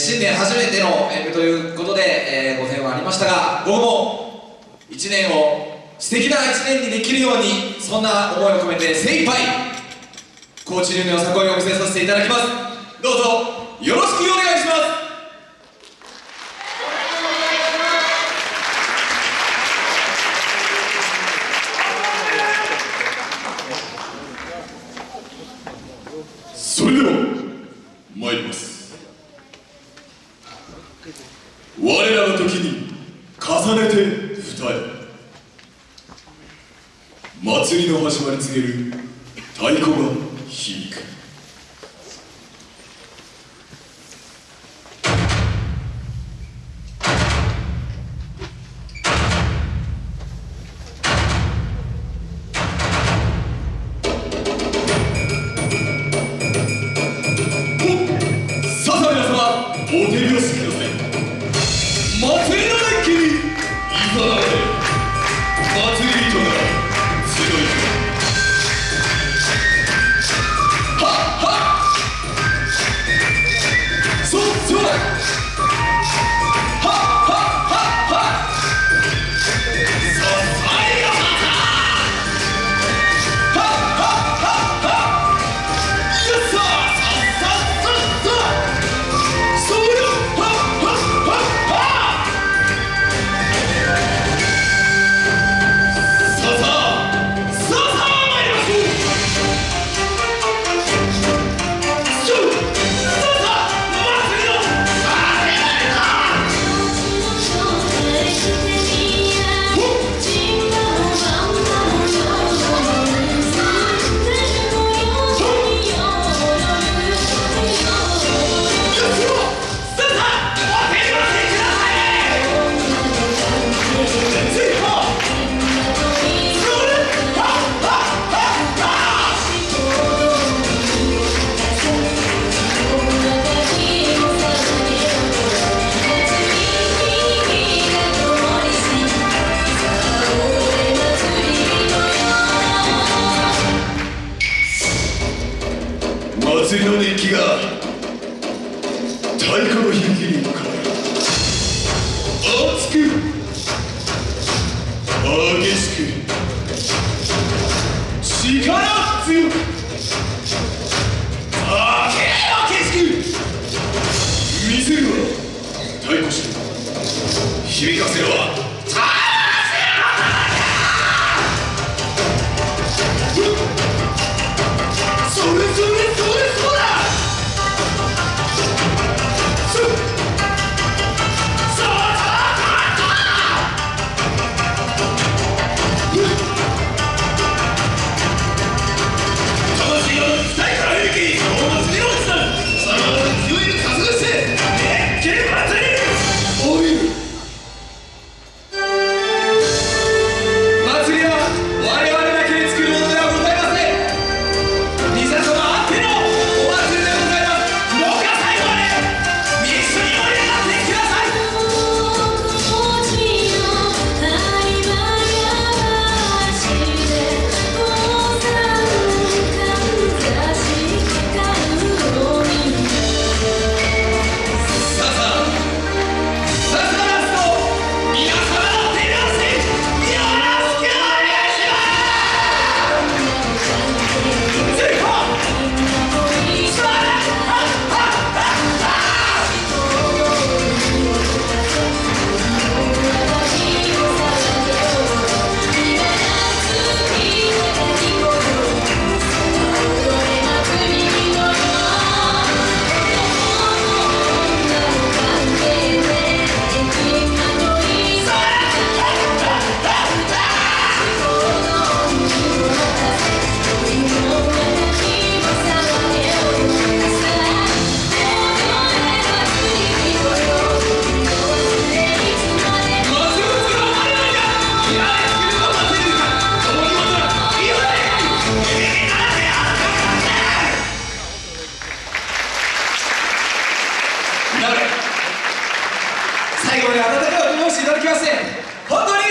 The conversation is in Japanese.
新年初めての演舞ということで、えー、ご縁はありましたが午後も1年を素敵な1年にできるようにそんな思いを込めて精一杯高知流のよさこいを見せさせていただきます。どうぞよろしくお願いします。それでは参ります。らの時に重ねて二重。祭りの始まり告げる太鼓が響く。祭りの熱気が太鼓の響きに向かい熱く激しく力強く明けしく見せるわ太鼓師響かせるわません。本当に。